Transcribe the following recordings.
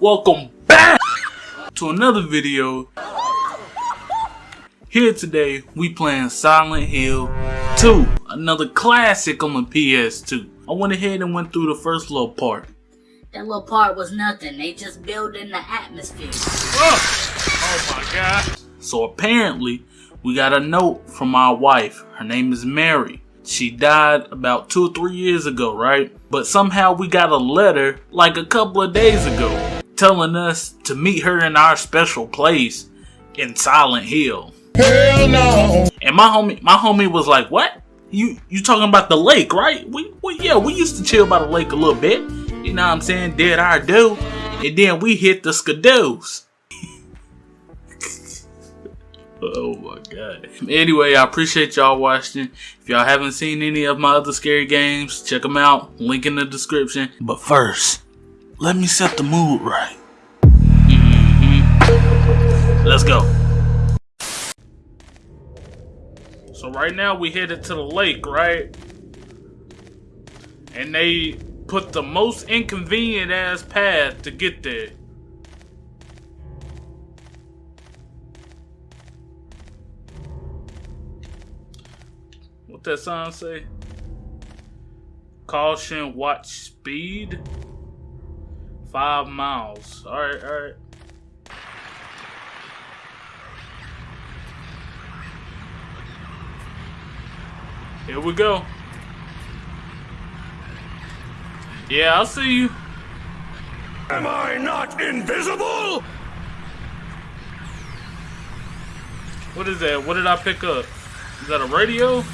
Welcome back to another video. Here today, we playing Silent Hill 2, another classic on the PS2. I went ahead and went through the first little part. That little part was nothing. They just built in the atmosphere. Oh, oh my god. So apparently, we got a note from our wife. Her name is Mary. She died about two or three years ago, right? But somehow we got a letter like a couple of days ago telling us to meet her in our special place in Silent Hill. Hell no. And my homie, my homie was like, "What? You you talking about the lake, right? We, we yeah, we used to chill by the lake a little bit. You know what I'm saying? Did our do, and then we hit the skidoos." Oh my god. Anyway, I appreciate y'all watching. If y'all haven't seen any of my other scary games, check them out. Link in the description. But first, let me set the mood right. Mhm. Let's go. So right now we headed to the lake, right? And they put the most inconvenient ass path to get there. That sign say? Caution, watch speed. Five miles. Alright, alright. Here we go. Yeah, I'll see you. Am I not invisible? What is that? What did I pick up? Is that a radio?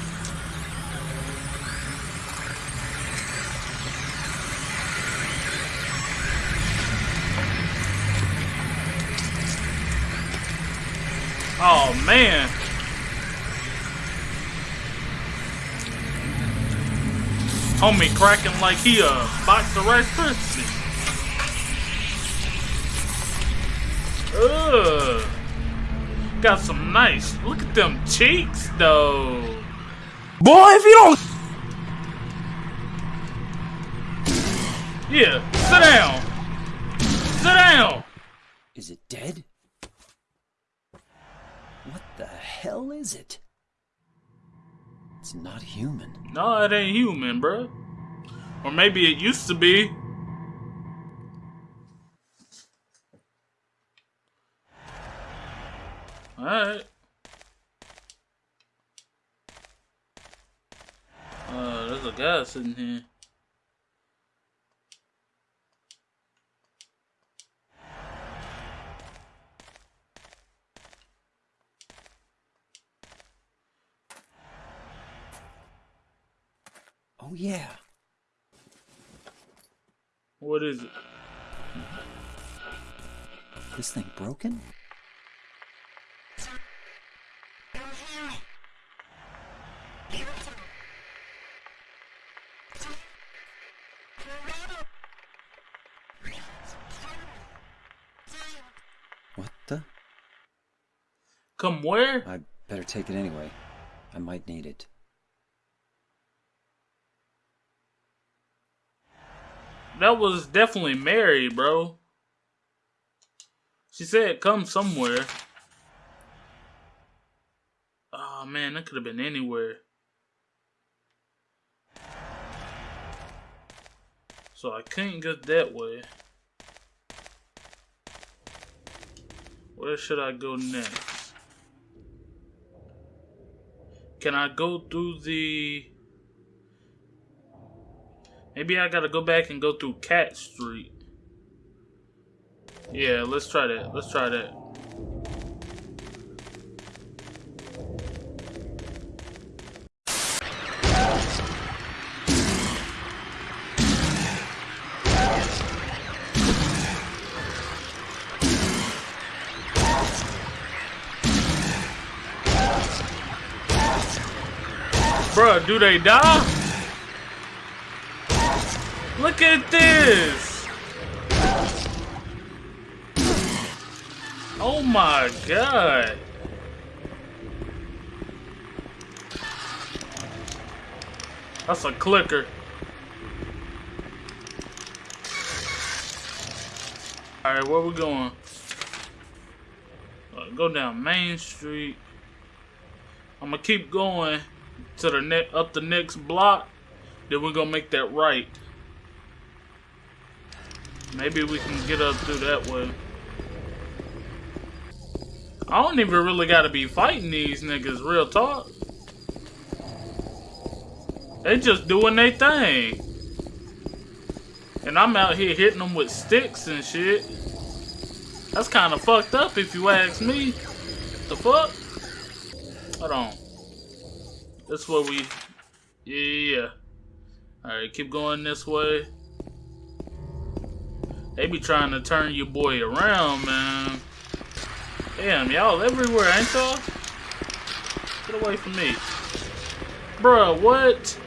Man. Homie cracking like he a box of Rice Krispies. Ugh. Got some nice. Look at them cheeks though. Boy, if you don't. Yeah, sit down. Sit down. Is it dead? What the hell is it? It's not human. No, it ain't human, bruh. Or maybe it used to be. Alright. Uh, there's a guy sitting here. Oh yeah. What is it? This thing broken? What the? Come where? I better take it anyway. I might need it. That was definitely Mary, bro. She said come somewhere. Oh man, that could have been anywhere. So I couldn't get that way. Where should I go next? Can I go through the... Maybe I gotta go back and go through Katz Street. Yeah, let's try that. Let's try that. Bruh, do they die? Look at this! Oh my god! That's a clicker. Alright, where we going? Uh, go down Main Street. I'm gonna keep going to the ne up the next block. Then we're gonna make that right. Maybe we can get up through that way. I don't even really gotta be fighting these niggas, real talk. They just doing their thing. And I'm out here hitting them with sticks and shit. That's kind of fucked up if you ask me. The fuck? Hold on. That's what we... Yeah. Alright, keep going this way. They be trying to turn your boy around, man. Damn, y'all everywhere, ain't y'all? Get away from me. Bruh, what?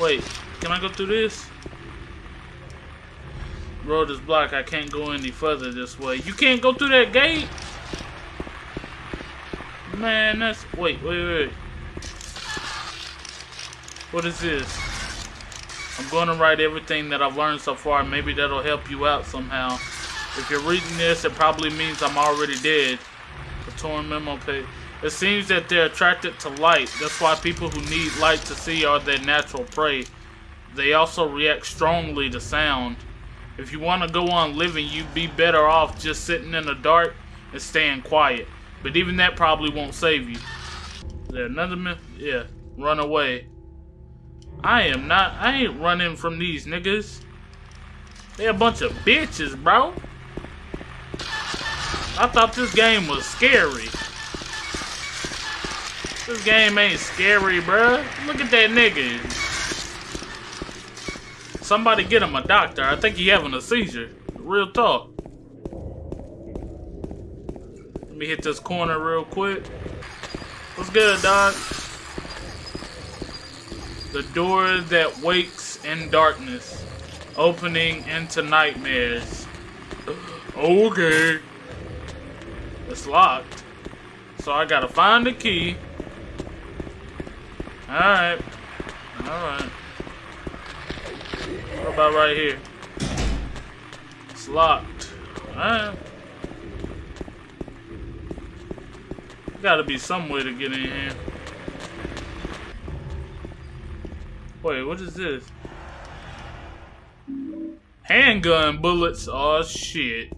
Wait, can I go through this? Road is blocked. I can't go any further this way. You can't go through that gate? Man, that's... Wait, wait, wait. What is this? I'm going to write everything that I've learned so far. Maybe that'll help you out somehow. If you're reading this, it probably means I'm already dead. The torn memo page. It seems that they're attracted to light. That's why people who need light to see are their natural prey. They also react strongly to sound. If you want to go on living, you'd be better off just sitting in the dark and staying quiet. But even that probably won't save you. Is there another myth? Yeah. Run away. I am not. I ain't running from these niggas. They a bunch of bitches, bro. I thought this game was scary. This game ain't scary, bruh. Look at that nigga. Somebody get him a doctor. I think he having a seizure. Real talk. Let me hit this corner real quick. What's good, dog? The door that wakes in darkness, opening into nightmares. Okay. It's locked. So I gotta find the key. Alright. Alright. What about right here? It's locked. Alright. Gotta be some way to get in here. Wait, what is this? Handgun bullets. Oh shit.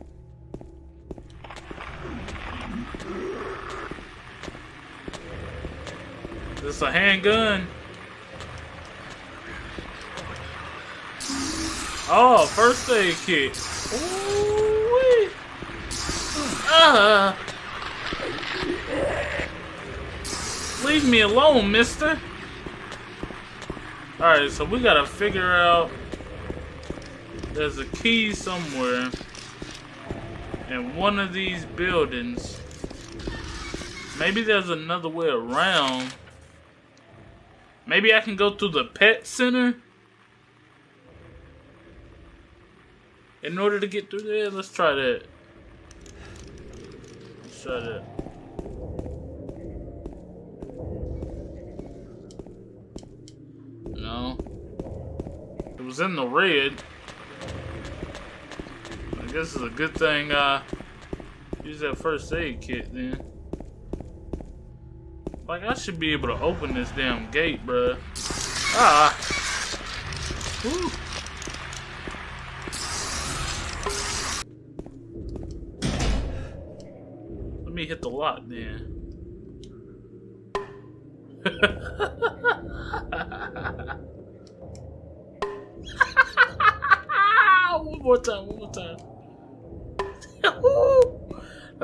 This a handgun. Oh, first aid kit. Ooh, uh, leave me alone, mister. Alright, so we gotta figure out there's a key somewhere in one of these buildings. Maybe there's another way around. Maybe I can go through the pet center? In order to get through there, let's try that. Let's try that. No. It was in the red. I guess it's a good thing, use that first aid kit then. Like, I should be able to open this damn gate, bruh. Ah! Woo.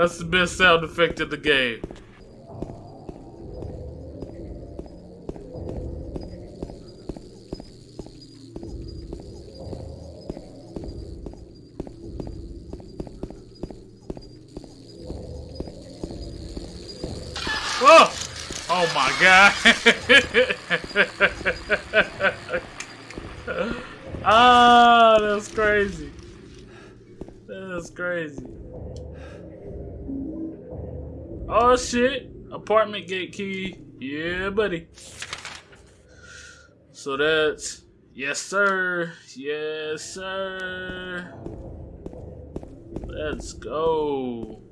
That's the best sound effect in the game. Oh! Oh my god! ah, that's crazy. That's crazy. Oh shit! Apartment gate key. Yeah, buddy. So that's yes, sir. Yes, sir. Let's go.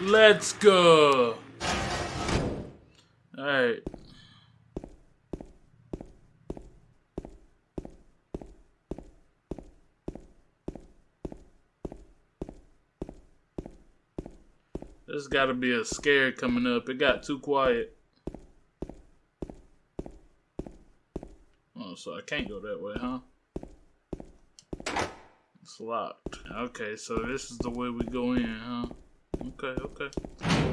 Let's go. Alright. There's gotta be a scare coming up. It got too quiet. Oh, so I can't go that way, huh? It's locked. Okay, so this is the way we go in, huh? Okay, okay.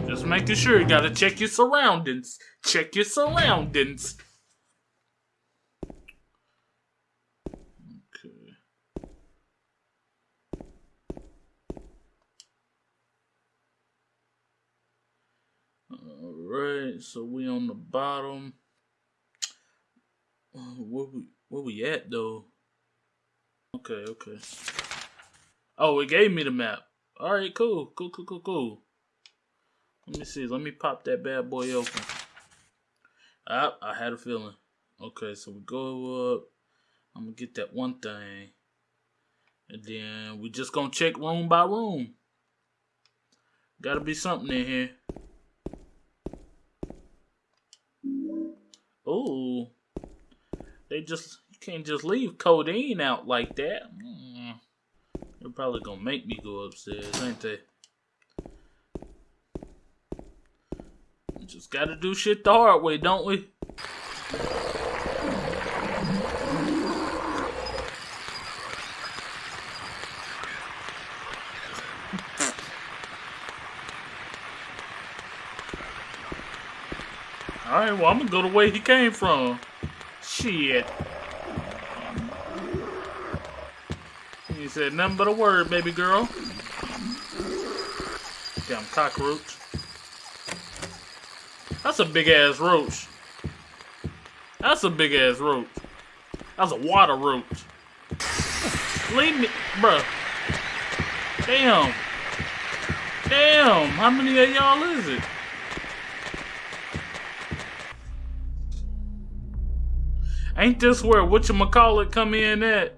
Just making sure you gotta check your surroundings. Check your surroundings. Okay. Alright, so we on the bottom. Uh, Where we where we at though? Okay, okay. Oh, it gave me the map. All right, cool, cool, cool, cool, cool. Let me see. Let me pop that bad boy open. Ah, I had a feeling. Okay, so we go up. I'm gonna get that one thing, and then we just gonna check room by room. Gotta be something in here. Oh, they just can't just leave codeine out like that. Mm. They're probably gonna make me go upstairs, ain't they? Just gotta do shit the hard way, don't we? Alright, well, I'm gonna go the way he came from. Shit. He said nothing but a word, baby girl. Damn cockroach. That's a big ass roach. That's a big ass roach. That's a water roach. Leave me, bruh. Damn. Damn. How many of y'all is it? Ain't this where whatchamacallit come in at?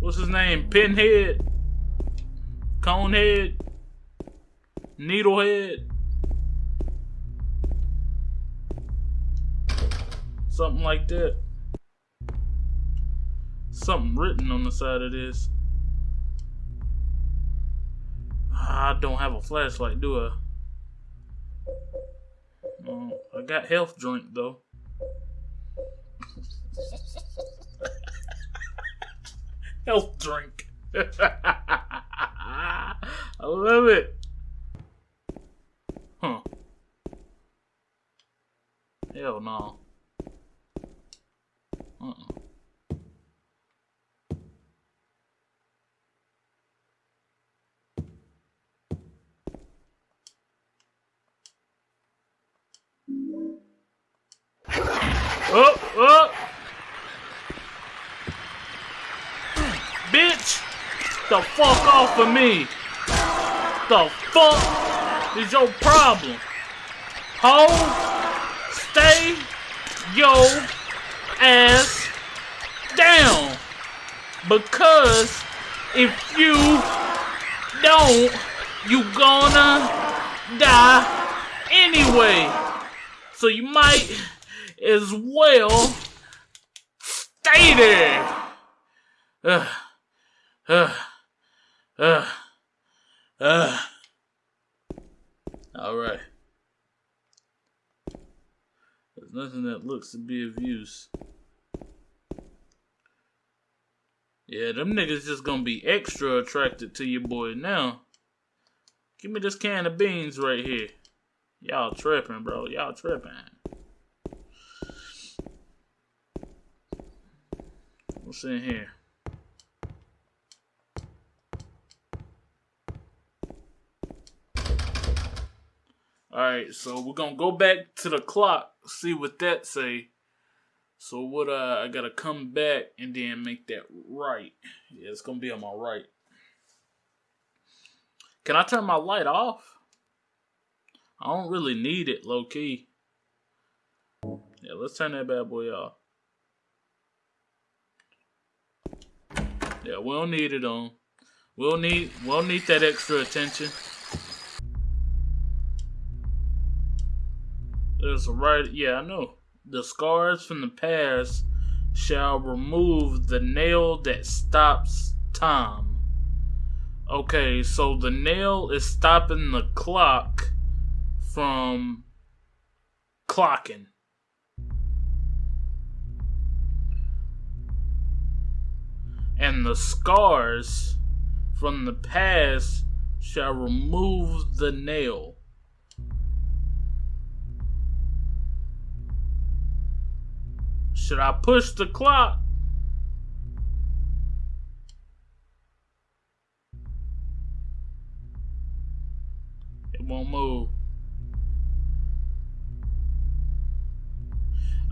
What's his name? Pinhead? Conehead? Needlehead? Something like that. Something written on the side of this. I don't have a flashlight, do I? I got health drink though. health drink. I love it. Huh. Hell no. Uh-uh. Oh, oh! Bitch! The fuck off of me! The fuck is your problem? Ho! Stay your ass down! Because if you don't, you gonna die anyway. So you might as well stay there. Ugh. Ugh. Ugh. Ugh. All right. There's nothing that looks to be of use. Yeah, them niggas just gonna be extra attracted to your boy now. Give me this can of beans right here. Y'all tripping, bro. Y'all tripping. What's in here? Alright, so we're gonna go back to the clock, see what that say. So what uh I gotta come back and then make that right. Yeah, it's gonna be on my right. Can I turn my light off? I don't really need it, low key. Yeah, let's turn that bad boy off. Yeah, we don't need it on. We'll need we'll need that extra attention. There's a right yeah, I know. The scars from the past shall remove the nail that stops time. Okay, so the nail is stopping the clock from clocking. And the scars from the past shall remove the nail. Should I push the clock? It won't move.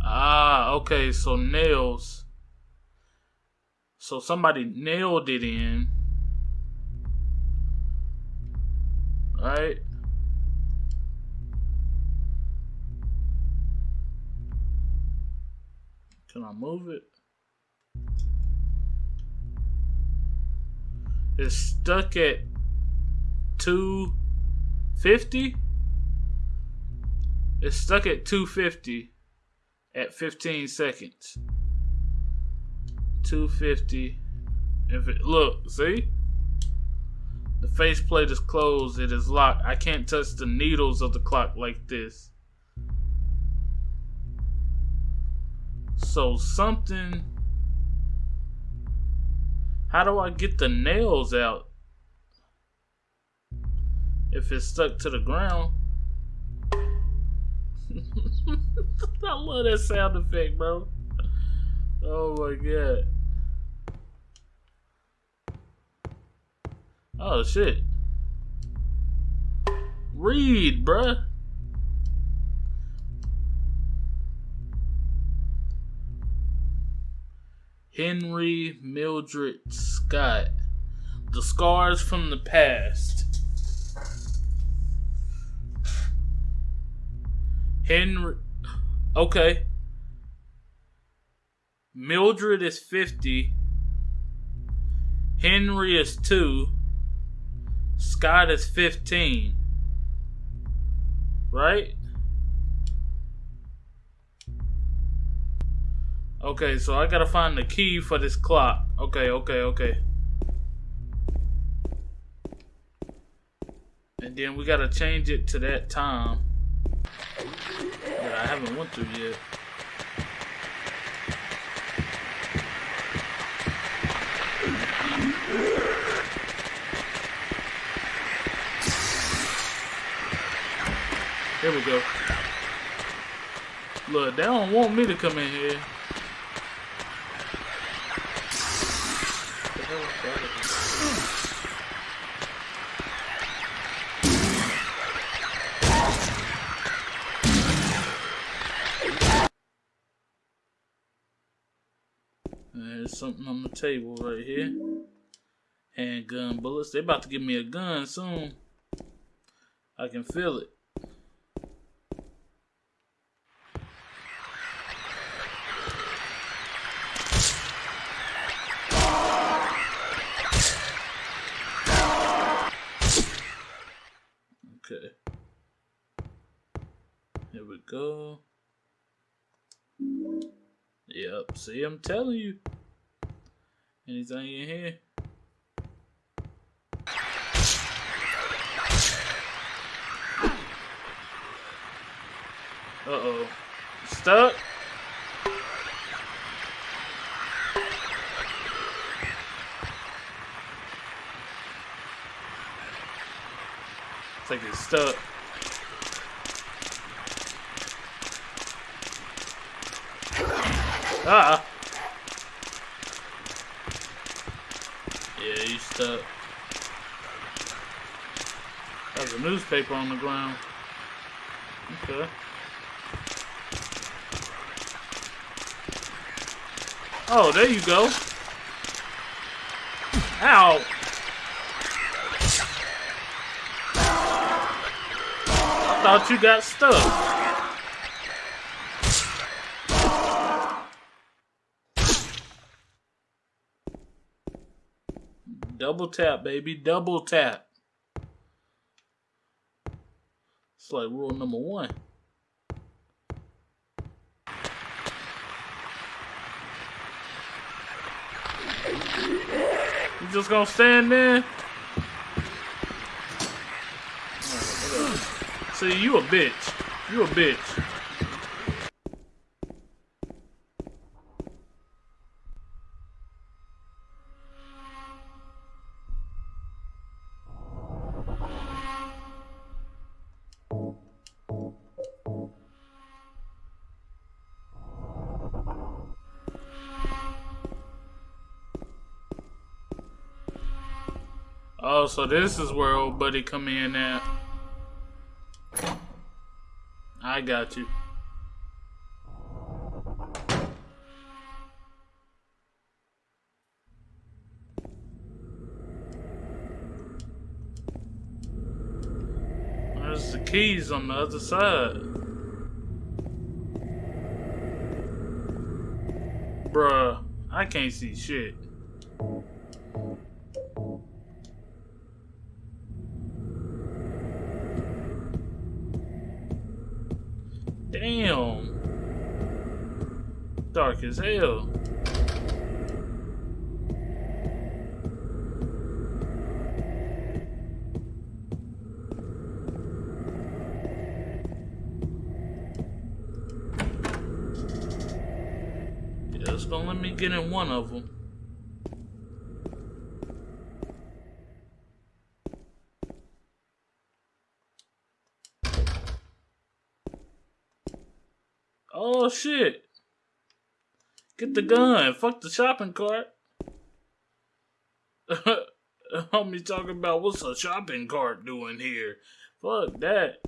Ah, okay, so nails. So somebody nailed it in. Right? Can I move it? It's stuck at 250. It's stuck at 250 at 15 seconds. 250. If it look, see? The faceplate is closed, it is locked. I can't touch the needles of the clock like this. So something How do I get the nails out? If it's stuck to the ground. I love that sound effect, bro. Oh my god. Oh shit. Read, bruh. Henry Mildred Scott. The Scars from the Past. Henry. Okay. Mildred is 50. Henry is 2. Scott is 15. Right? Okay, so I gotta find the key for this clock. Okay, okay, okay. And then we gotta change it to that time that I haven't went through yet. Here we go. Look, they don't want me to come in here. There's something on the table right here. Handgun bullets. They about to give me a gun soon. I can feel it. Okay. Here we go. Yep, see, I'm telling you. Anything in here? Uh-oh. Stuck? It's like it's stuck. Ah! Yeah, you stuck. There's a newspaper on the ground. Okay. Oh, there you go. Ow! I thought you got stuck. Double tap, baby. Double tap. It's like rule number one. You just gonna stand there? See, you a bitch. You a bitch. So this is where old buddy come in at. I got you. There's the keys on the other side. Bruh, I can't see shit. As hell. It's gonna let me get in one of them. Oh shit. The gun. Fuck the shopping cart. Homie talking about what's a shopping cart doing here. Fuck that.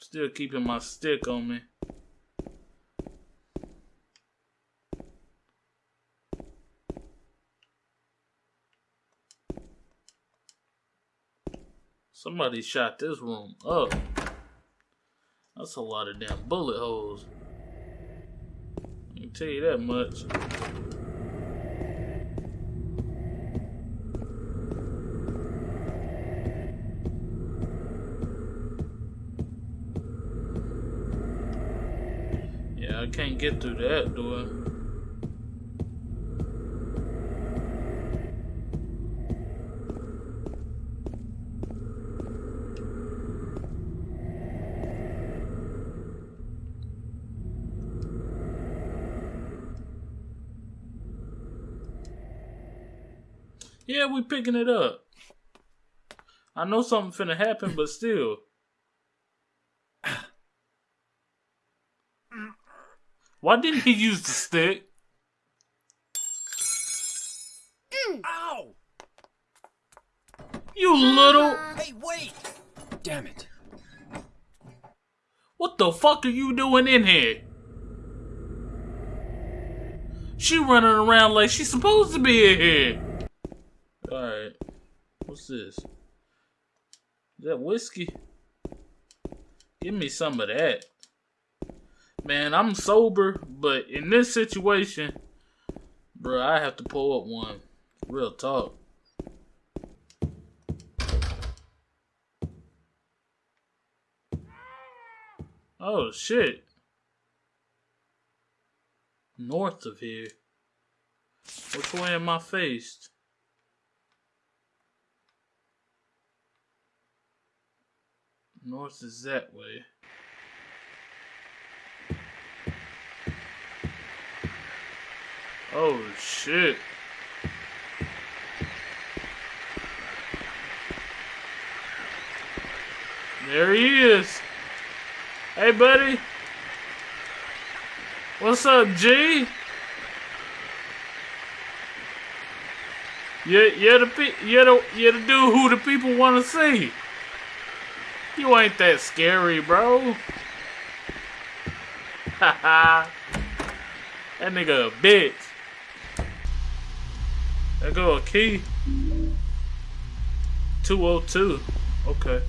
Still keeping my stick on me. Somebody shot this room up. That's a lot of damn bullet holes. I can tell you that much. Yeah, I can't get through that door. Yeah, we picking it up. I know something finna happen, but still. Why didn't he use the stick? Ow! You little. Hey, wait! Damn it. What the fuck are you doing in here? She running around like she's supposed to be in here. Alright. What's this? Is that whiskey? Give me some of that. Man, I'm sober, but in this situation, bro, I have to pull up one. Real talk. Oh shit. North of here. Which way am I faced? North is that way. Oh shit. There he is. Hey buddy. What's up, G? Yeah, you're the you're the you're the dude who the people want to see. You ain't that scary, bro. Haha. That nigga a bitch. There go a key. 202. Okay.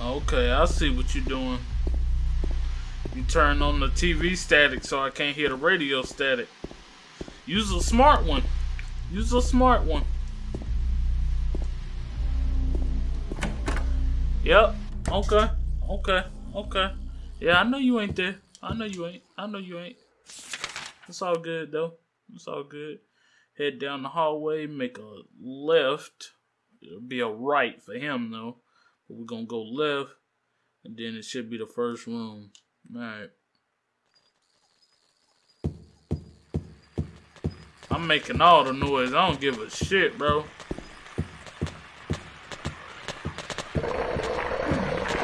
Okay, I see what you're doing. You turn on the TV static so I can't hear the radio static. Use a smart one. Use a smart one. Yep. Okay. Okay. Okay. Yeah, I know you ain't there. I know you ain't. I know you ain't. It's all good though. It's all good. Head down the hallway, make a left. It'll be a right for him though. But we're gonna go left, and then it should be the first room. Alright. I'm making all the noise. I don't give a shit, bro.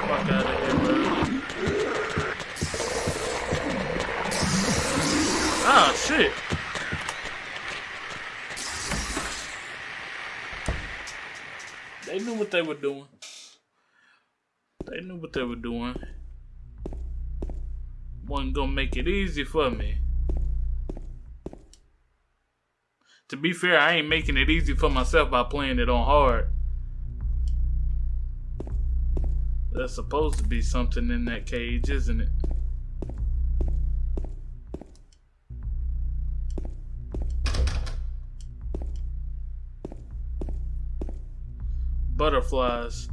Fuck out of here, bro. Ah, shit. They knew what they were doing. They knew what they were doing. Gonna make it easy for me. To be fair, I ain't making it easy for myself by playing it on hard. There's supposed to be something in that cage, isn't it? Butterflies.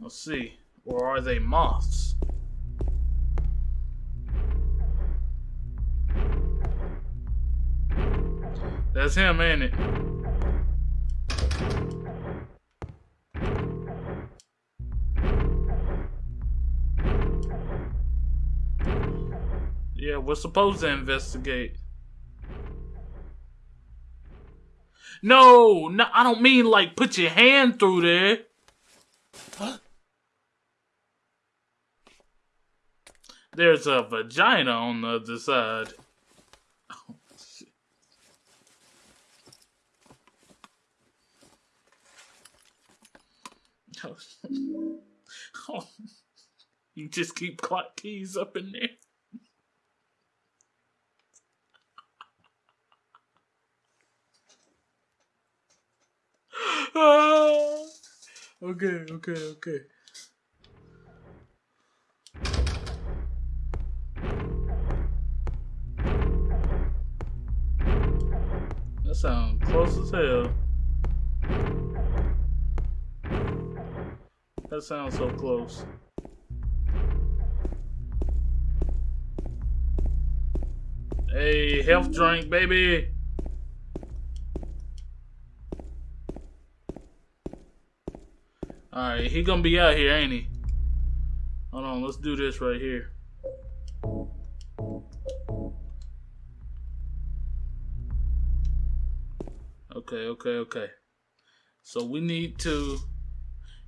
Let's see. Or are they moths? That's him, ain't it? Yeah, we're supposed to investigate. No, no, I don't mean like put your hand through there. There's a vagina on the other side. Oh. You just keep clock keys up in there. Ah. okay, okay, okay. That sounds close as hell. That sounds so close. Hey, health drink, baby. Alright, he gonna be out here, ain't he? Hold on, let's do this right here. Okay, okay, okay. So we need to.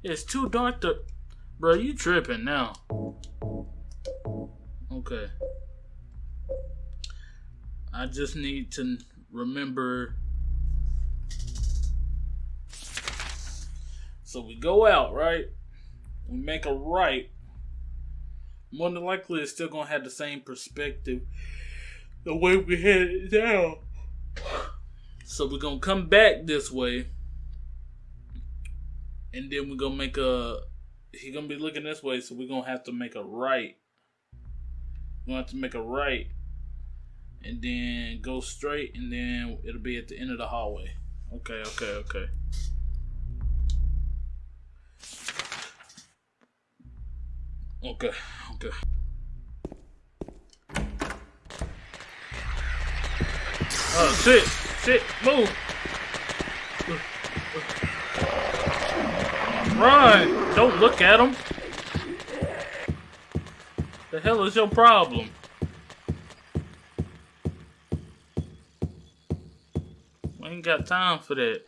It's too dark to. Bro, you tripping now. Okay. I just need to remember. So we go out, right? We make a right. More than likely, it's still gonna have the same perspective. The way we headed down. So we're gonna come back this way, and then we're gonna make a. He's gonna be looking this way, so we're gonna have to make a right. We're gonna have to make a right, and then go straight, and then it'll be at the end of the hallway. Okay, okay, okay. Okay, okay. Oh shit! Shit! Move! Run! Don't look at him! The hell is your problem? We ain't got time for that.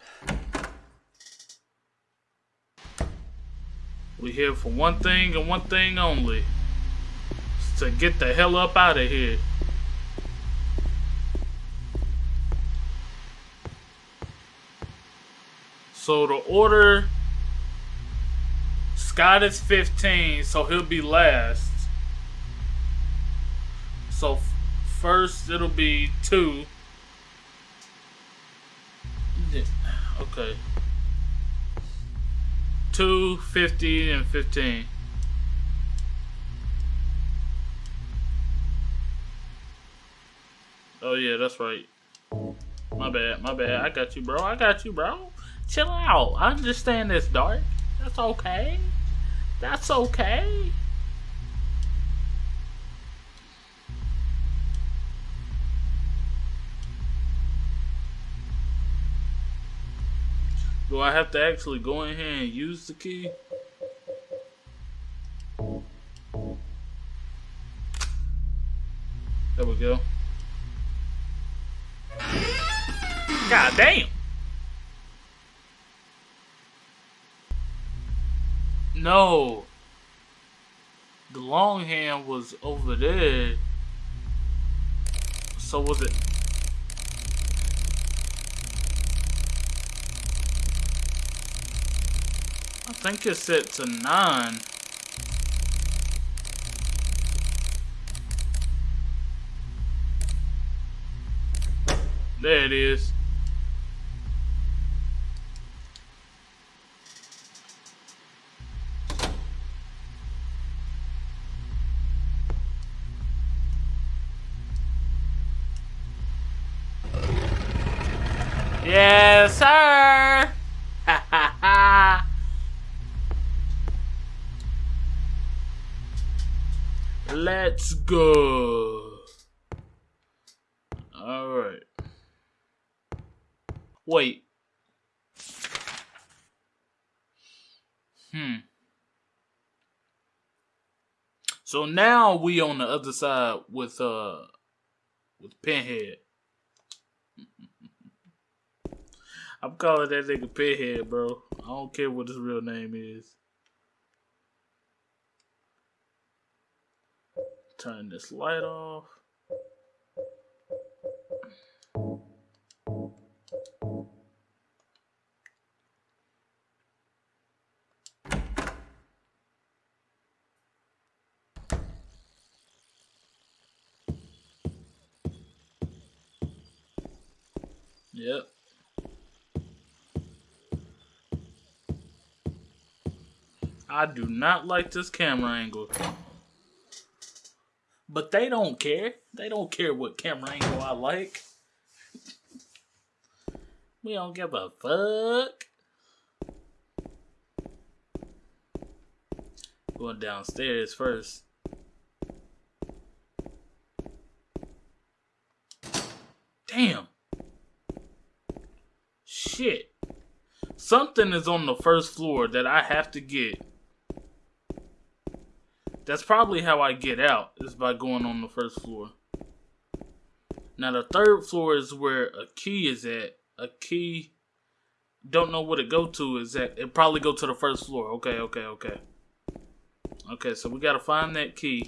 We here for one thing and one thing only. To get the hell up out of here. So the order Scott is 15, so he'll be last. So first it'll be 2. Yeah, Okay. 2, 50, and 15. Oh yeah, that's right. My bad, my bad. I got you, bro. I got you, bro. Chill out. I understand it's dark. That's okay. That's okay. Do I have to actually go in here and use the key? There we go. God damn. No. The long hand was over there. So was it? I think it's set to nine. There it is. Yes, sir. Ha ha ha. Let's go. All right. Wait. Hmm. So now we on the other side with uh with Pinhead. I'm calling that nigga Pinhead, bro. I don't care what his real name is. Turn this light off. Yep. I do not like this camera angle. But they don't care. They don't care what camera angle I like. we don't give a fuck. Going downstairs first. Damn. Shit. Something is on the first floor that I have to get. That's probably how I get out, is by going on the first floor. Now, the third floor is where a key is at. A key, don't know what it go to is at. It probably go to the first floor. Okay, okay, okay. Okay, so we gotta find that key.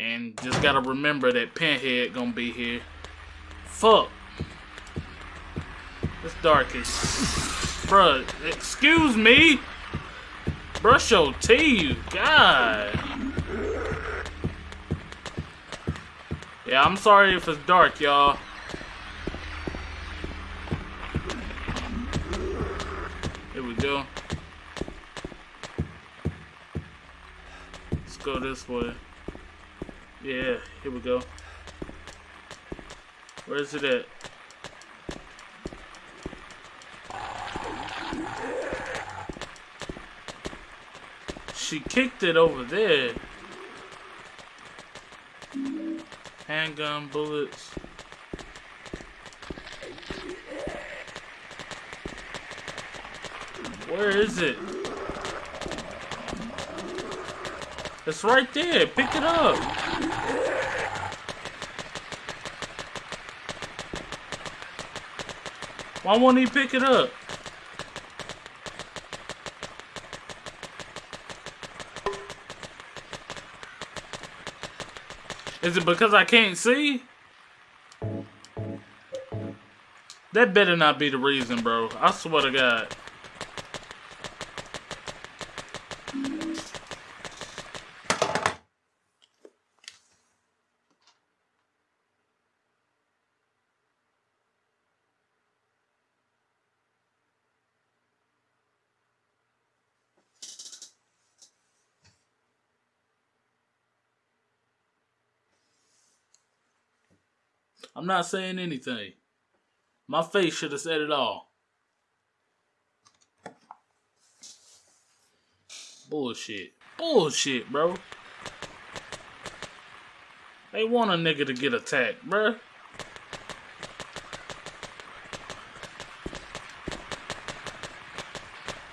And just gotta remember that Pinhead gonna be here. Fuck. It's dark as... Bruh, excuse me? Brush your teeth. God. Yeah, I'm sorry if it's dark, y'all. Here we go. Let's go this way. Yeah, here we go. Where is it at? She kicked it over there. Handgun bullets. Where is it? It's right there. Pick it up. Why won't he pick it up? Is it because I can't see? That better not be the reason, bro. I swear to God. I'm not saying anything. My face should have said it all. Bullshit. Bullshit, bro. They want a nigga to get attacked, bruh.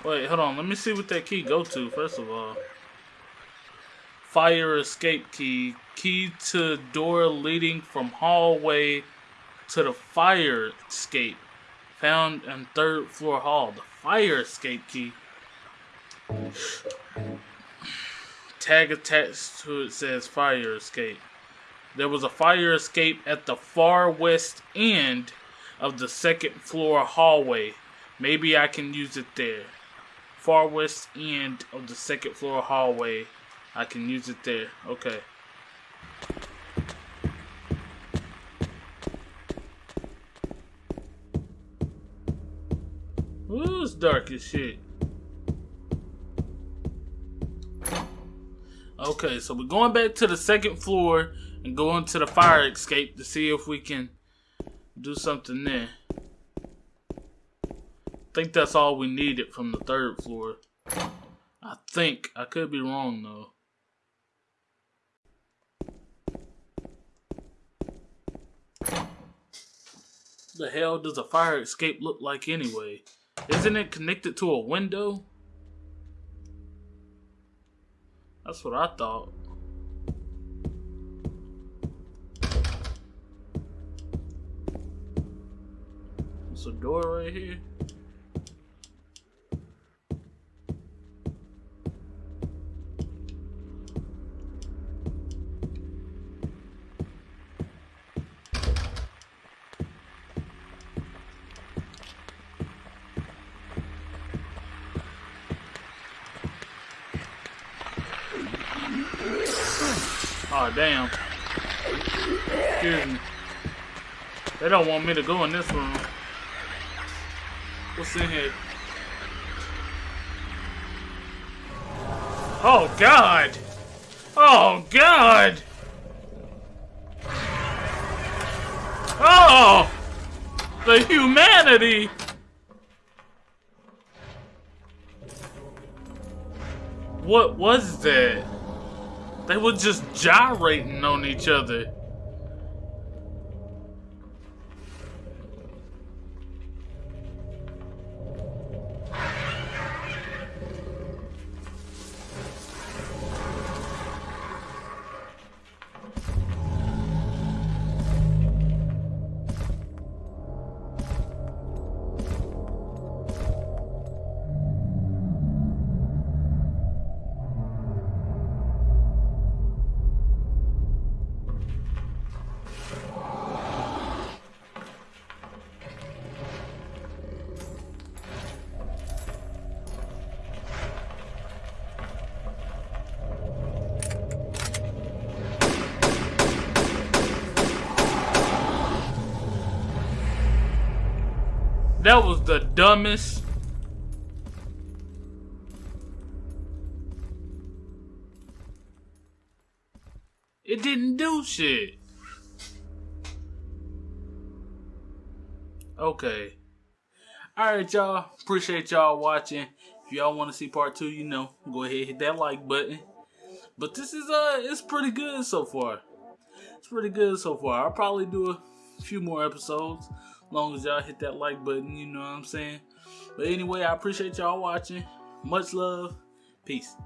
Wait, hold on. Let me see what that key go to, first of all. Fire escape key. Key to door leading from hallway to the fire escape. Found in third floor hall. The fire escape key. Tag attached to it says fire escape. There was a fire escape at the far west end of the second floor hallway. Maybe I can use it there. Far west end of the second floor hallway. I can use it there. Okay. Ooh, it's dark as shit. Okay, so we're going back to the second floor and going to the fire escape to see if we can do something there. I think that's all we needed from the third floor. I think. I could be wrong though. The hell does a fire escape look like anyway? Isn't it connected to a window? That's what I thought. There's a door right here. Oh damn. Excuse me. They don't want me to go in this room. What's in here? Oh god! Oh god! Oh! The humanity! What was that? They were just gyrating on each other. That was the dumbest. It didn't do shit. Okay. Alright, y'all. Appreciate y'all watching. If y'all want to see part two, you know, go ahead hit that like button. But this is uh it's pretty good so far. It's pretty good so far. I'll probably do a few more episodes. Long as y'all hit that like button, you know what I'm saying? But anyway, I appreciate y'all watching. Much love. Peace.